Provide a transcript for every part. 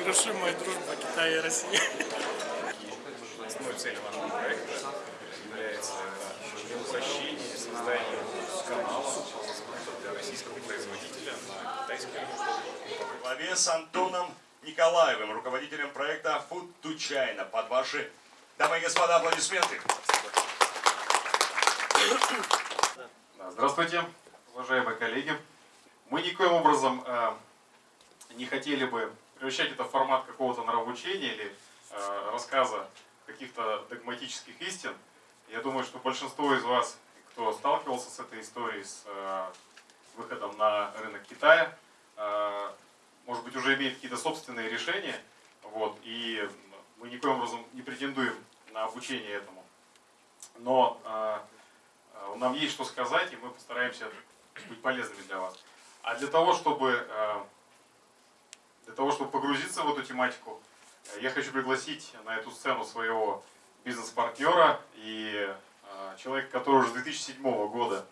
Нерушимая дружба Китая и России. Основной целью нашего проекта является упрощение создания канала для российского производителя на китайский рынок. Во главе с Антоном Николаевым, руководителем проекта Food to China. Под ваши, дамы и господа, аплодисменты. Здравствуйте, уважаемые коллеги. Мы никоим образом э, не хотели бы превращать это в формат какого-то нравоучения или э, рассказа каких-то догматических истин. Я думаю, что большинство из вас, кто сталкивался с этой историей, с э, выходом на рынок Китая, э, может быть, уже имеет какие-то собственные решения. Вот, и мы никоим образом не претендуем на обучение этому. Но э, э, нам есть что сказать, и мы постараемся быть полезными для вас. А для того, чтобы, э, для того, чтобы погрузиться в эту тематику, я хочу пригласить на эту сцену своего бизнес-партнера и э, человека, который уже с 2007 года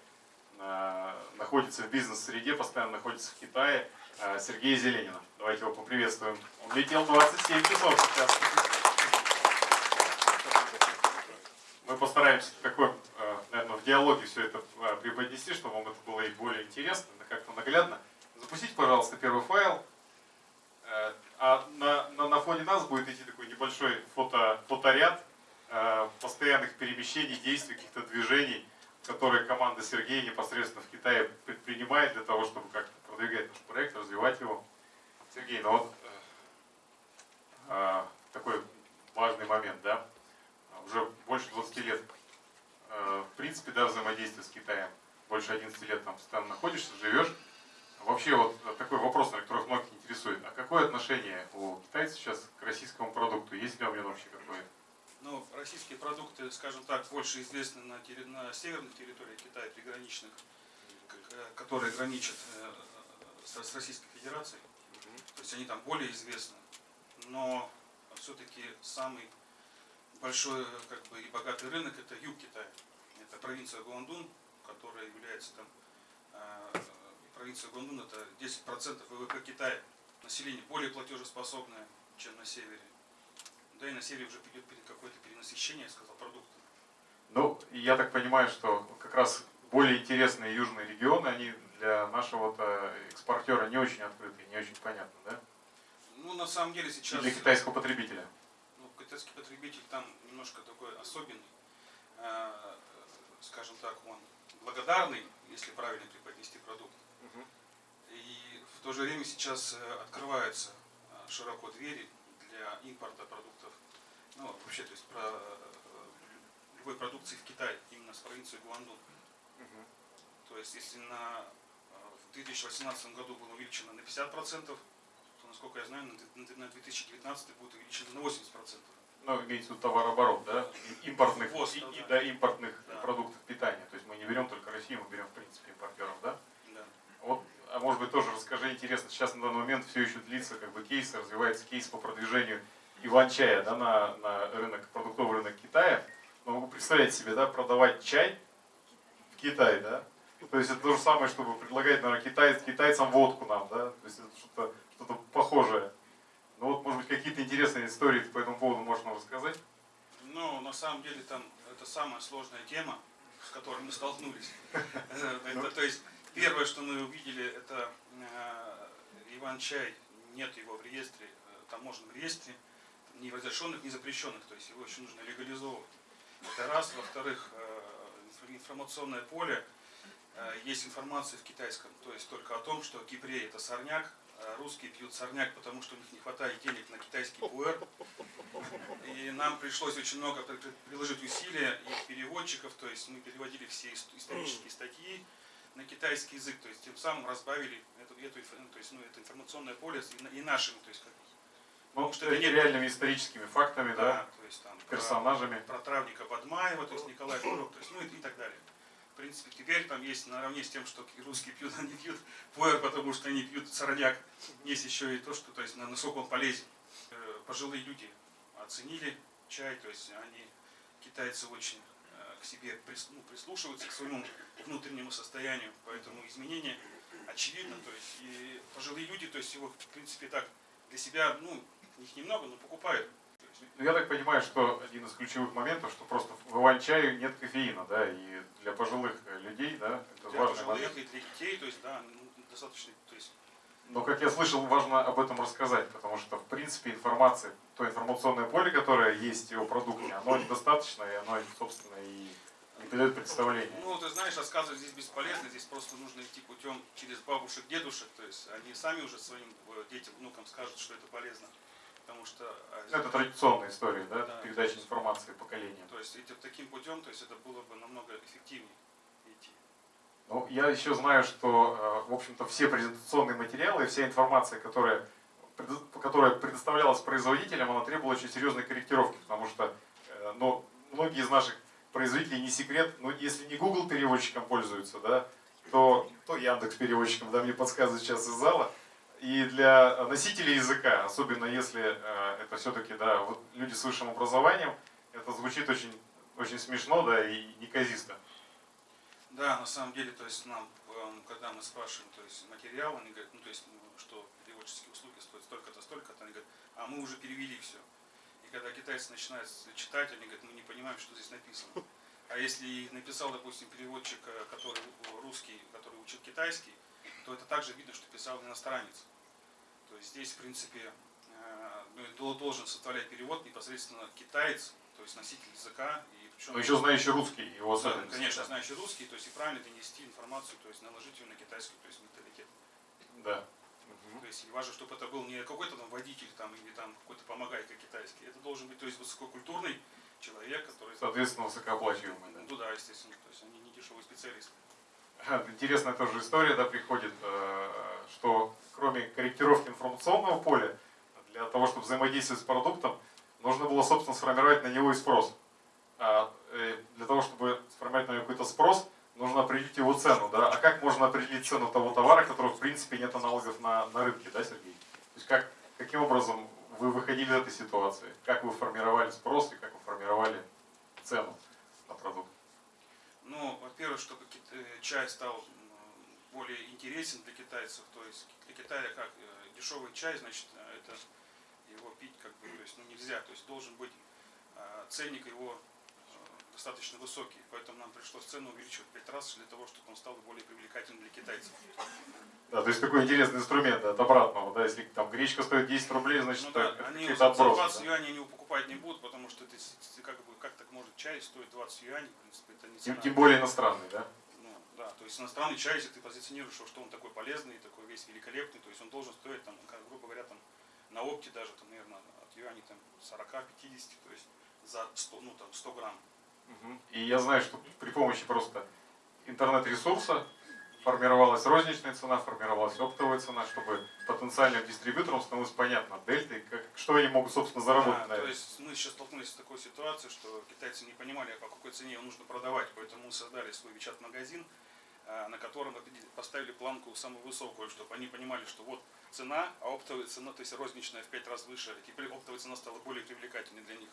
э, находится в бизнес-среде, постоянно находится в Китае, э, Сергея Зеленина. Давайте его поприветствуем. Он летел 27 часов сейчас. Мы постараемся такой, наверное, в диалоге все это преподнести, чтобы вам это было и более интересно, как-то наглядно. Запустите, пожалуйста, первый файл. Э, А на, на, на фоне нас будет идти такой небольшой фото, фоторяд э, постоянных перемещений, действий, каких-то движений, которые команда Сергея непосредственно в Китае предпринимает для того, чтобы как-то продвигать наш проект, развивать его. Сергей, ну вот э, э, такой важный момент, да? Уже больше 20 лет, э, в принципе, да, взаимодействие с Китаем. Больше 11 лет там постоянно находишься, живешь. Вообще вот такой вопрос, на которых многих интересует. А какое отношение у китайцев сейчас к российскому продукту? Есть ли у меня вообще какое? Ну, российские продукты, скажем так, больше известны на, терри- на северной территории Китая, приграничных, э, которые граничат э, с, с Российской Федерацией. То есть они там более известны. Но все-таки самый большой как бы, и богатый рынок это юг Китая. Это провинция Гуандун, которая является там э, провинция Гуандун это 10% ВВП Китая. Население более платежеспособное, чем на севере. Да и на севере уже идет какое-то перенасыщение, я сказал, продуктов. Ну, и я так понимаю, что как раз более интересные южные регионы, они для нашего э, экспортера не очень открыты, не очень понятны, да? Ну, на самом деле И сейчас... для китайского потребителя. Ну, китайский потребитель там немножко такой особенный. Э, скажем так, он благодарный, если правильно преподнести продукт. И в то же время сейчас э, открываются э, широко двери для импорта продуктов. Ну, вообще, то есть про э, любой продукции в Китай, именно с провинции Гуандун. То есть, если на, в 2018 году было увеличено на 50%, то, насколько я знаю, на на 2019 будет увеличено на 80%. Ну, имеется в виду товарооборот, да? Импортных, Ввоз, и- да, и- да, импортных Да. продуктов питания. То есть мы не берем только Россию, мы берем в принципе импортеров, да? А может быть тоже расскажи, интересно, сейчас на данный момент все еще длится как бы кейс, развивается кейс по продвижению иван-чая да, на, на рынок, продуктовый рынок Китая. Но могу представить себе, да, продавать чай в Китае, да? То есть это то же самое, чтобы предлагать, наверное, китай, китайцам водку нам, да? То есть это что-то что похожее. Ну вот, может быть, какие-то интересные истории по этому поводу нам рассказать? Но на самом деле там это самая сложная тема, с которой мы столкнулись. Э, То есть первое, что мы увидели, это э, Иван-чай, нет его в реестре, э, таможенном реестре, ни разрешенных, ни запрещенных, то есть его еще нужно легализовывать. Это раз. Во-вторых, э, инф- информационное поле, есть информация в китайском, то есть только о том, что кипрей это сорняк, а русские пьют сорняк, потому что у них не хватает денег на китайский пуэр. И нам пришлось очень много при- при- приложить усилия и переводчиков, то есть мы переводили все ис- исторические статьи на китайский язык, то есть тем самым разбавили эту, эту, ну, то есть, ну, это информационное поле и, и нашим, то есть как, Ну, что это не- реальными историческими фактами, да, да, то есть там про- персонажами. про травника Бадмаева, то есть Николай Фуров, то есть, ну и, и так далее. принципе, теперь там есть наравне с тем, что русские пьют, они пьют пуэр, потому что они пьют сорняк. Есть еще и то, что, то есть, на- насколько он полезен. Э, Пожилые люди оценили чай, то есть они, китайцы очень э, к себе ну, прислушиваются, к своему внутреннему состоянию, поэтому изменения очевидно, то есть и пожилые люди, то есть его, в принципе, так для себя, ну, их немного, но покупают. Ну, я так понимаю, что один из ключевых моментов, что просто в иван-чаю нет кофеина, да, и для пожилых людей, да, это для важный момент. пожилых и для детей, то есть, да, ну, достаточно, то есть, Но, как я слышал, важно об этом рассказать, потому что, в принципе, информация, то информационное поле, которое есть о продукте, оно недостаточно, и оно, собственно, и не дает представления. Ну, ты знаешь, рассказывать здесь бесполезно, здесь просто нужно идти путем через бабушек, дедушек, то есть они сами уже своим э, детям, внукам скажут, что это полезно, потому что... Это традиционная история, да, Да. передача информации поколениям. То есть идти таким путем, то есть это было бы намного эффективнее. Ну, я еще знаю, что, э, в общем-то, все презентационные материалы, вся информация, которая, которая предоставлялась производителям, она требовала очень серьезной корректировки, потому что ну, многие из наших производителей, не секрет, ну, если не Google переводчиком пользуются, да, то, то Яндекс переводчиком, да, мне подсказывают сейчас из зала. И для носителей языка, особенно если э, это все-таки, да, вот люди с высшим образованием, это звучит очень, очень смешно, да, и неказисто. Да, на самом деле, то есть нам, эм, когда мы спрашиваем, то есть материал, они говорят, ну то есть, ну, что переводческие услуги стоят столько-то, столько-то, они говорят, а мы уже перевели все. И когда китайцы начинают читать, они говорят, мы не понимаем, что здесь написано. А если написал, допустим, переводчик, э, который русский, который учил китайский, то это также видно, что писал иностранец. То есть здесь, в принципе, э, ну, должен составлять перевод непосредственно китаец, то есть носитель языка. Причем Но еще знающий русский, его да, особенности. конечно, знающий русский, то есть и правильно донести информацию, то есть наложить ее на китайский, то есть менталитет. Да. То есть и важно, чтобы это был не какой-то там водитель там, или там какой-то помогайка китайский. Это должен быть то есть высококультурный человек, который... Соответственно, высокооплачиваемый. Да. Ну да, естественно, то есть они не дешевые специалисты. Интересная тоже история, да, приходит, э, что кроме корректировки информационного поля, для того, чтобы взаимодействовать с продуктом, нужно было, собственно, сформировать на него и спрос. А э, для того, чтобы сформировать на него какой-то спрос, нужно определить его цену. Да? А как можно определить цену того товара, которого, в принципе, нет аналогов на, на рынке, да, Сергей? То есть как, каким образом вы выходили из этой ситуации? Как вы формировали спрос и как вы формировали цену на продукт? Ну, во-первых, кит- э, чай стал более интересен для китайцев, то есть для Китая как э, дешевый чай, значит, это его пить как бы, то есть, ну, нельзя, то есть должен быть э, ценник его достаточно высокий, поэтому нам пришлось цену увеличивать в пять раз для того, чтобы он стал более привлекательным для китайцев. Да, то есть такой интересный инструмент да, от обратного, да, если там гречка стоит 10 рублей, значит Ну да, они за за отбросы. 20 да. юаней его покупать не будут, потому что это как бы как так может чай стоить 20 юаней, в принципе, это не Тем, цена. тем более иностранный, да? Ну, да, то есть иностранный чай, если ты позиционируешь, что он такой полезный, такой весь великолепный, то есть он должен стоить, там, как, грубо говоря, там, на опте даже, там, наверное, от юаней там 40-50, то есть за 100, ну, там, 100 грамм. И я знаю, что при помощи просто интернет-ресурса формировалась розничная цена, формировалась оптовая цена, чтобы потенциальным дистрибьюторам становилось понятно, дельты, как, что они могут, собственно, заработать Да, на то есть мы сейчас столкнулись с такой ситуацией, что китайцы не понимали, по какой цене нужно продавать, поэтому мы создали свой вичат-магазин, а, на котором поставили планку самую высокую, чтобы они понимали, что вот цена, а оптовая цена, то есть розничная в 5 раз выше, а теперь оптовая цена стала более привлекательной для них.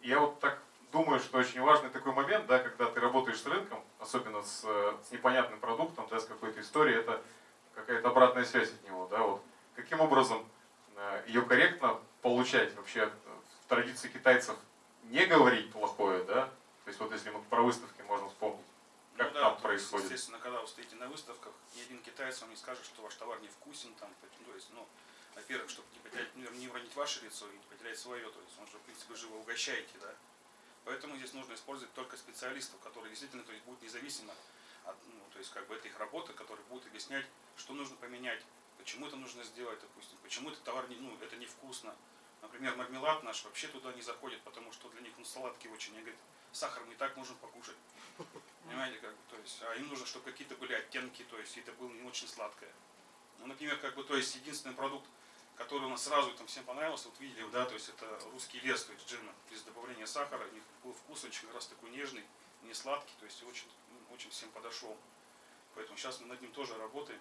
Я вот так думаю, что очень важный такой момент, да, когда ты работаешь с рынком, особенно с, э, с непонятным продуктом, да, с какой-то историей, это какая-то обратная связь от него. Да, вот. Каким образом э, ее корректно получать вообще э, в традиции китайцев не говорить плохое, да? То есть вот если мы про выставки можем вспомнить, как Ну да, там то происходит. естественно, когда вы стоите на выставках, ни один китаец вам не скажет, что ваш товар невкусен, там, то есть, ну, во-первых, чтобы не потерять, ну, не уронить ваше лицо и не потерять свое, то есть он же, в принципе, живо угощаете, да. Поэтому здесь нужно использовать только специалистов, которые действительно то есть, будут независимо от, ну, то есть, как бы, это их работа, которые будут объяснять, что нужно поменять, почему это нужно сделать, допустим, почему этот товар, не, ну, это невкусно. Например, мармелад наш вообще туда не заходит, потому что для них он сладкий очень. Они говорят, сахар мы и так можем покушать. Понимаете, как бы, то есть, а им нужно, чтобы какие-то были оттенки, то есть это было не очень сладкое. Ну, например, как бы, то есть единственный продукт, который у нас сразу там всем понравился, вот видели, да, то есть это русский лес, то есть джина, без добавления сахара, у них был вкус очень как раз такой нежный, не сладкий, то есть очень, ну, очень всем подошел. Поэтому сейчас мы над ним тоже работаем.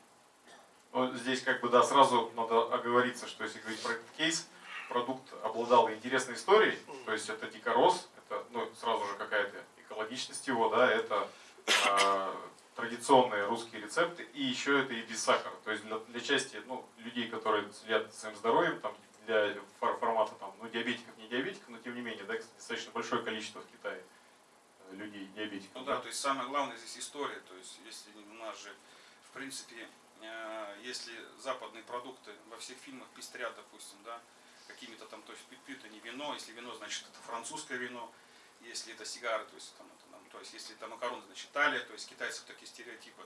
Ну, здесь как бы, да, сразу надо оговориться, что если говорить про этот кейс, продукт обладал интересной историей, то есть это дикорос, это, ну, сразу же какая-то экологичность его, да, это э, традиционные русские рецепты, и еще это и без сахара. То есть для, для части ну, людей, которые следят своим здоровьем, там, для фор- формата там, ну, диабетиков, не диабетиков, но тем не менее, да, достаточно большое количество в Китае э, людей диабетиков. Ну да, то есть самое главное здесь история. То есть если у нас же, в принципе, э, если западные продукты во всех фильмах пестрят, допустим, да, какими-то там, то есть пьют- они вино, если вино, значит это французское вино, если это сигары, то есть там, это, то есть если это макароны, значит Италия, то есть китайцев такие стереотипы.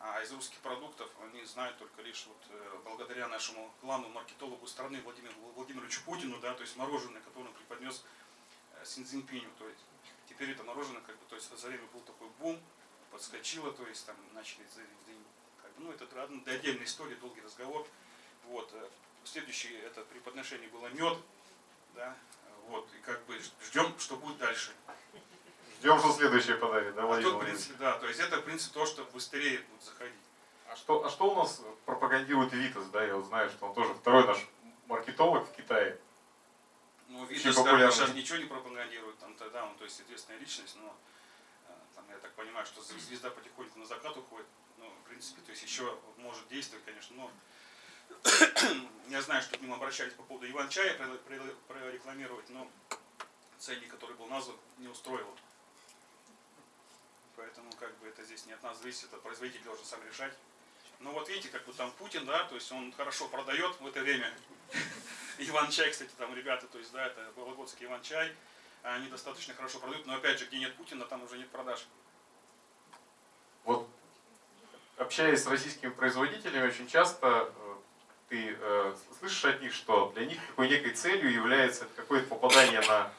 А из русских продуктов они знают только лишь вот э, благодаря нашему главному маркетологу страны Владимиру Владимировичу Путину, да, то есть мороженое, которое он преподнес э, Син Цзиньпиню, то есть теперь это мороженое, как бы, то есть за время был такой бум, подскочило, то есть там начали, как бы, ну это да, отдельная история, долгий разговор. Вот, э, следующее это при подношении было мед, да, вот, и как бы ждем, что будет. Ждем, что следующее подарит, да, А тут, в принципе, да, то есть это, в принципе, то, что быстрее будет заходить. А что, а что у нас пропагандирует Витас, да, я вот знаю, что он тоже второй наш маркетолог в Китае. Ну, бы популярный. сейчас ничего не пропагандирует, там тогда он, то есть известная личность, но э, там, я так понимаю, что зв- звезда потихоньку на закат уходит. Ну, в принципе, то есть еще может действовать, конечно, но я знаю, что к ним обращались по поводу Иван-чая про- про- прорекламировать, но ценник, который был назван, не устроил. Поэтому как бы это здесь не от нас зависит, это производитель должен сам решать. Ну вот видите, как бы там Путин, да, то есть он хорошо продает в это время. Иван-чай, кстати, там ребята, то есть, да, это Вологодский Иван-чай, они достаточно хорошо продают, но опять же, где нет Путина, там уже нет продаж. Вот общаясь с российскими производителями, очень часто э, ты э, слышишь от них, что для них такой некой целью является какое-то попадание на,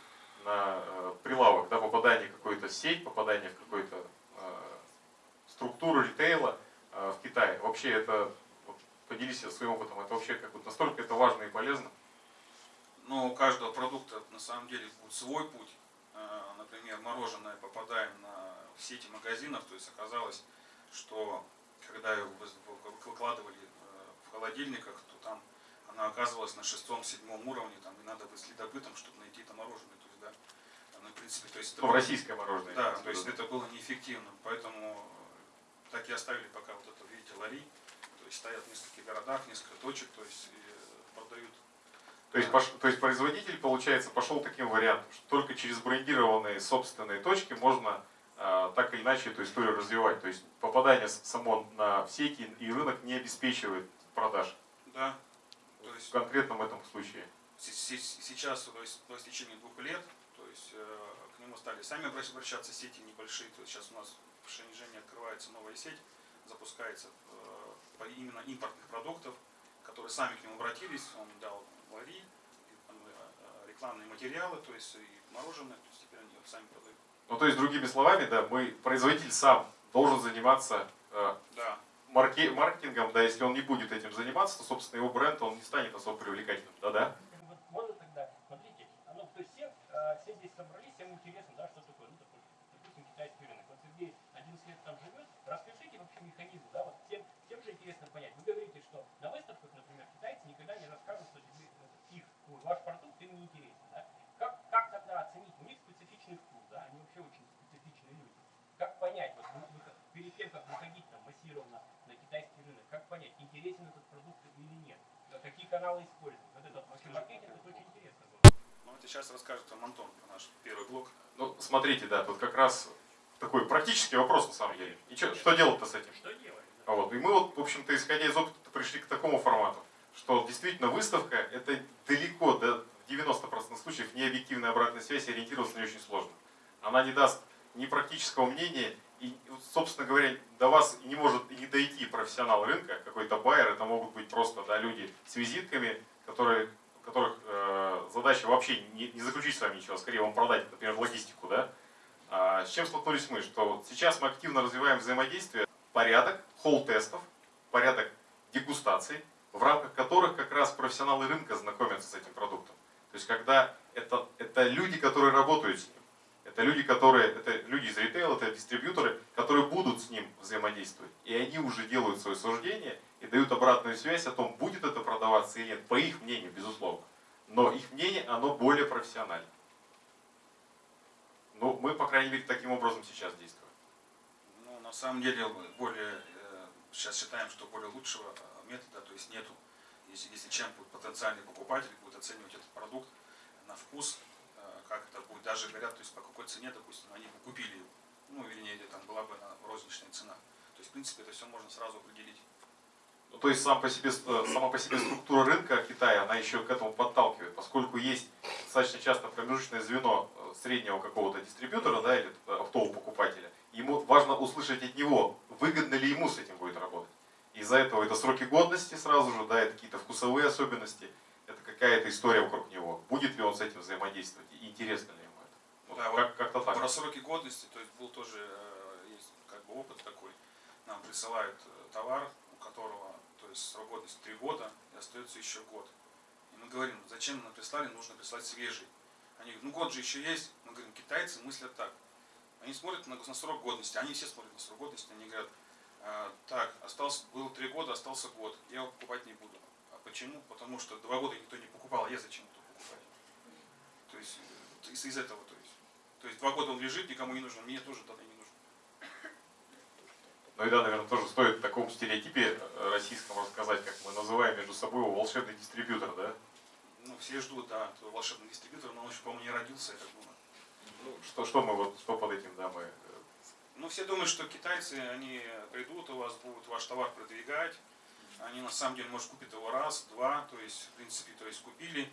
на э, прилавок, да, попадание в какую-то сеть, попадание в какую-то э, структуру ритейла э, в Китае. Вообще это, вот, поделись своим опытом, это вообще как бы настолько это важно и полезно. Но у каждого продукта на самом деле будет свой путь. Например, мороженое попадаем на сети магазинов, то есть оказалось, что когда его вы- вы- выкладывали в холодильниках, то там она оказывалась на шестом-седьмом уровне, там и надо быть следопытом, чтобы найти это мороженое. То есть, да, ну, в принципе, то есть это Ну, было- российское мороженое. Да, в то есть это было неэффективно, поэтому э, так и оставили пока вот это, видите, лари, то есть стоят в нескольких городах, несколько точек, то есть и, э, продают. То есть, пош- то есть производитель, получается, пошел таким вариантом, что только через брендированные собственные точки можно а, так или иначе эту историю развивать. То есть попадание само на сети и рынок не обеспечивает продаж. Да, то В есть конкретном этом случае. се- се- сейчас, то есть по истечении двух лет, то есть э, к нему стали сами обращ- обращаться сети небольшие, то есть сейчас у нас в Шэньчжэне открывается новая сеть, запускается э, по именно импортных продуктов, которые сами к нему обратились, он дал лари, э, рекламные материалы, то есть и мороженое, то есть теперь они сами продают. Ну, то есть, другими словами, да, мы, производитель сам должен заниматься э, Да, марке- маркетингом, да, если он не будет этим заниматься, то, собственно, его бренд, он не станет особо привлекательным, да-да? Вот можно тогда, смотрите, оно, то есть все, э, все здесь собрались, всем интересно, да, что такое, ну, такой, допустим, китайский рынок. Вот Сергей 11 лет там живет, расскажите вообще механизм, да, вот всем, всем же интересно понять. Вы говорите, что на выставках, например, китайцы никогда не расскажут, что тебе, э, их, ну, ваш продукт им не интересен, да. Как, как тогда оценить? У них специфичный вкус, да, они вообще очень специфичные люди. Как понять, вот вы- вы- перед тем, как выходить там массированно на китайский рынок, как понять, интересен этот продукт или нет? Да, Какие каналы использовать? Вот этот маркетинг, это очень интересно. ну это сейчас расскажет вам Антон про наш первый блок. Ну, смотрите, да, тут как раз такой практический вопрос, на самом деле. И чё- что делать-то с этим? Что делать? А Вот. И мы вот, в общем-то, исходя из опыта, пришли к такому формату, что действительно выставка – это далеко, до 90% случаев, не объективная обратная связь, ориентироваться нее очень сложно. Она не даст ни практического мнения, и, собственно говоря, до вас не может и не дойти профессионал рынка, какой-то байер, это могут быть просто да, люди с визитками, которые, которых э, задача вообще не, не заключить с вами ничего, а скорее вам продать, например, логистику. Да? А с чем столкнулись мы? Что вот сейчас мы активно развиваем взаимодействие, порядок холл-тестов, порядок дегустаций, в рамках которых как раз профессионалы рынка знакомятся с этим продуктом. То есть когда это, это люди, которые работают с ним, это люди, которые, это люди из ритейла, это дистрибьюторы, которые будут с ним взаимодействовать. И они уже делают свое суждение и дают обратную связь о том, будет это продаваться или нет, по их мнению, безусловно. Но их мнение, оно более профессионально. Ну, мы, по крайней мере, таким образом сейчас действуем. Ну, на самом деле, более, э, сейчас считаем, что более лучшего э, метода, то есть нету. Если, если чем потенциальный покупатель будет оценивать этот продукт на вкус, э, как это будет, даже говорят, то есть по какой цене, допустим, они бы купили его, ну, вернее, или там была бы на розничная цена. То есть, в принципе, это все можно сразу определить. Ну, то есть сам по себе, э, сама по себе структура рынка Китая, она еще к этому подталкивает, поскольку есть достаточно часто промежуточное звено э, среднего какого-то дистрибьютора да, или оптового покупателя. Ему важно услышать от него, выгодно ли ему с этим будет работать. Из-за этого это сроки годности сразу же, да, это какие-то вкусовые особенности, какая-то история вокруг него. Будет ли он с этим взаимодействовать и интересно ли ему это. Вот Да, как, как-то так. Про сроки годности, то есть был тоже э, есть как бы опыт такой. Нам присылают э, товар, у которого то есть срок годности 3 года и остается еще год. И мы говорим, зачем нам прислали, нужно прислать свежий. Они говорят, ну год же еще есть. Мы говорим, китайцы мыслят так. Они смотрят на, на срок годности, они все смотрят на срок годности, они говорят, «А, так, остался, было 3 года, остался год, я его покупать не буду. Почему? Потому что 2 года никто не покупал, а я зачем это покупать? То есть из, из этого, то есть. То есть два года он лежит, никому не нужен, мне тоже тогда не нужен. Ну и да, наверное, тоже стоит в таком стереотипе э, российском рассказать, как мы называем между собой его волшебный дистрибьютор, да? Ну, все ждут, да, этого волшебного дистрибьютора, но он еще, по-моему, не родился, я так думаю. Ну, что, что мы вот, что под этим, да, мы... э, Ну, все думают, что китайцы, они придут у вас, будут ваш товар продвигать. Они, на самом деле, может, купить его раз, два, то есть, в принципе, то есть, купили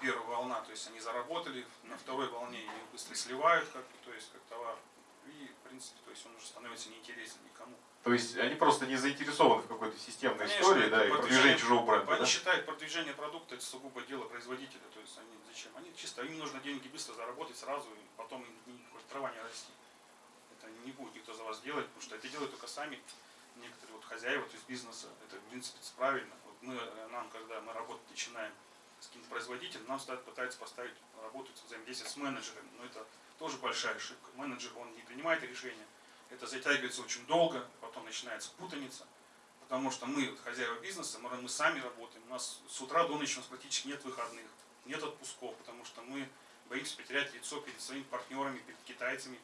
первая волна, то есть, они заработали, на второй волне их быстро сливают, как, то есть, как товар. И, в принципе, то есть, он уже становится неинтересен никому. То есть они просто не заинтересованы в какой-то системной Конечно, истории, да, и продвижение- продвижении чужого бренда, Они да? считают продвижение продукта это сугубо дело производителя. То есть они зачем? Они чисто, им нужно деньги быстро заработать сразу, и потом им хоть трава не расти. Это не будет никто за вас делать, потому что это делают только сами некоторые вот хозяева, то есть бизнеса. Это в принципе правильно. Вот мы, э, нам, когда мы работать начинаем с каким-то производителем, нам ставят, пытаются поставить работать взаимодействие с менеджером. Но это тоже большая ошибка. Менеджер, он не принимает решения. Это затягивается очень долго, потом начинается путаница. Потому что мы, вот, хозяева бизнеса, мы, мы сами работаем. У нас с утра до ночи у нас практически нет выходных, нет отпусков, потому что мы боимся потерять лицо перед своими партнерами, перед китайцами.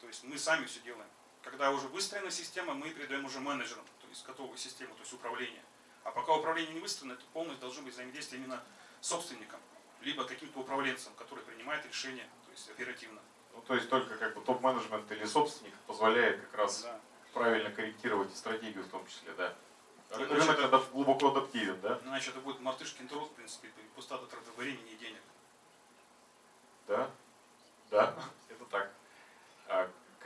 То есть мы сами все делаем. Когда уже выстроена система, мы передаем уже менеджерам, то есть готовую систему, то есть управление. А пока управление не выстроено, это полностью должно быть взаимодействие именно собственником, либо каким-то управленцем, который принимает решения, то есть оперативно. Ну, то есть только как бы топ-менеджмент или собственник позволяет как раз Да. правильно корректировать и стратегию в том числе, да. Ну, Рынок значит, адап- глубоко адаптивен, да? Иначе это будет мартышкин труд, в принципе, пустота траты времени и денег. Да, да, это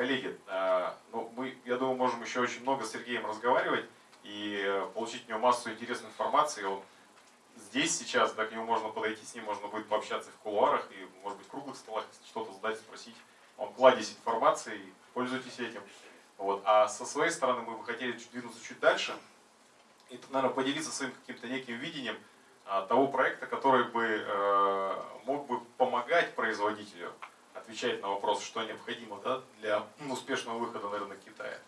Коллеги, а, ну, мы, я думаю, можем еще очень много с Сергеем разговаривать и э, получить от него массу интересной информации. Он здесь сейчас, да, к нему можно подойти, с ним можно будет пообщаться в кулуарах и, может быть, в круглых столах, что-то задать, спросить. Он кладезь информации, пользуйтесь этим. Вот. А со своей стороны мы бы хотели двинуться чуть дальше и, наверное, поделиться своим каким-то неким видением а, того проекта, который бы э, мог бы помогать производителю отвечать на вопрос, что необходимо да, для успешного выхода на рынок Китая.